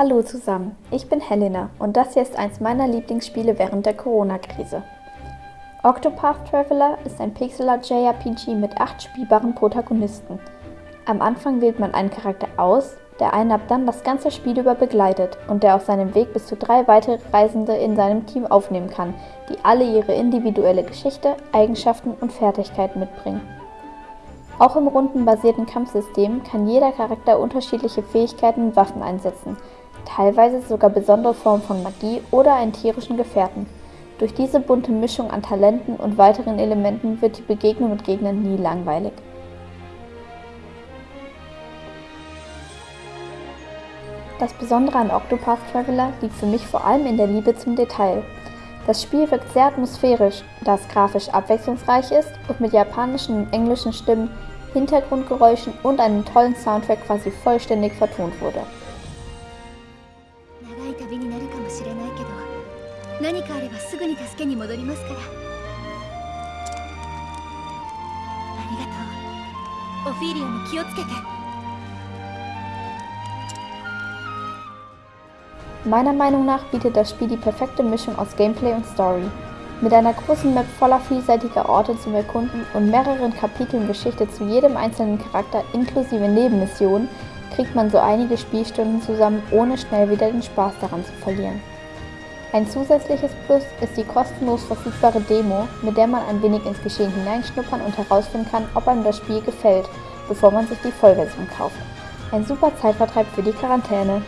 Hallo zusammen, ich bin Helena und das hier ist eins meiner Lieblingsspiele während der Corona-Krise. Octopath Traveler ist ein Pixel-Art JRPG mit acht spielbaren Protagonisten. Am Anfang wählt man einen Charakter aus, der einen ab dann das ganze Spiel über begleitet und der auf seinem Weg bis zu drei weitere Reisende in seinem Team aufnehmen kann, die alle ihre individuelle Geschichte, Eigenschaften und Fertigkeiten mitbringen. Auch im rundenbasierten Kampfsystem kann jeder Charakter unterschiedliche Fähigkeiten und Waffen einsetzen, teilweise sogar besondere Formen von Magie oder einen tierischen Gefährten. Durch diese bunte Mischung an Talenten und weiteren Elementen wird die Begegnung mit Gegnern nie langweilig. Das Besondere an Octopath Traveler liegt für mich vor allem in der Liebe zum Detail. Das Spiel wirkt sehr atmosphärisch, da es grafisch abwechslungsreich ist und mit japanischen und englischen Stimmen, Hintergrundgeräuschen und einem tollen Soundtrack quasi vollständig vertont wurde. 何かあればすぐに助けに戻りますからありがとうオフィリアも気をつけて Meiner Meinung nach bietet das Spiel die perfekte Mischung aus Gameplay und Story. Mit einer großen Map voller vielseitiger Orte zum Erkunden und mehreren Kapiteln Geschichte zu jedem einzelnen Charakter inklusive Nebenmissionen kriegt man so einige Spielstunden zusammen, ohne schnell wieder den Spaß daran zu verlieren. Ein zusätzliches Plus ist die kostenlos verfügbare Demo, mit der man ein wenig ins Geschehen hineinschnuppern und herausfinden kann, ob einem das Spiel gefällt, bevor man sich die Vollversion kauft. Ein super Zeitvertreib für die Quarantäne.